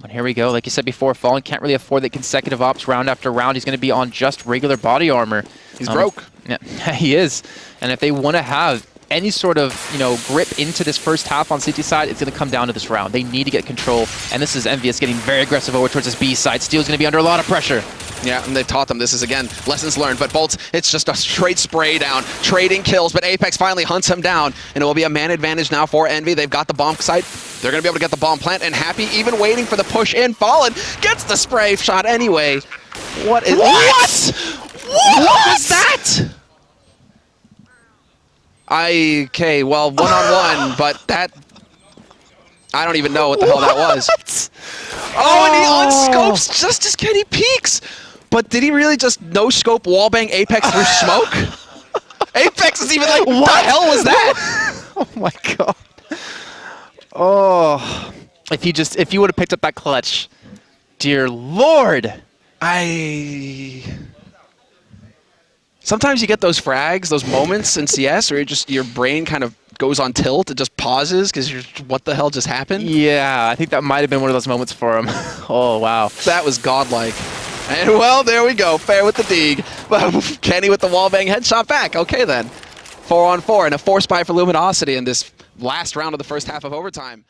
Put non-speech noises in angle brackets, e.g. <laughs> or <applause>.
But here we go. Like you said before, Fallen can't really afford the consecutive ops round after round. He's going to be on just regular body armor. He's um, broke. Yeah, <laughs> he is. And if they want to have any sort of you know grip into this first half on CT side, it's going to come down to this round. They need to get control, and this is EnVyUs getting very aggressive over towards this B side. Steel's going to be under a lot of pressure. Yeah, and they taught them this is, again, lessons learned. But boltz, it's just a straight spray down, trading kills, but Apex finally hunts him down, and it will be a man advantage now for Envy. They've got the bomb site. They're going to be able to get the bomb plant, and Happy even waiting for the push in. Fallen gets the spray shot anyway. What is... What? What, what was that? I, okay, well, one-on-one, -on <laughs> -one, but that... I don't even know what the hell that was. Oh, and he oh. unscopes just as Kenny peeks. But did he really just no-scope wallbang Apex through <laughs> smoke? Apex is even like, what the hell was that? <laughs> oh my god. Oh. If he just, if you would have picked up that clutch, dear lord. I... Sometimes you get those frags, those moments in CS where just your brain kind of goes on tilt, it just pauses because you're, what the hell just happened? Yeah, I think that might have been one of those moments for him. <laughs> oh, wow. That was godlike. And well, there we go. fer with the dig. <laughs> But Kenny with the wallbang headshot back. Okay then. Four on four and a force buy for Luminosity in this last round of the first half of overtime.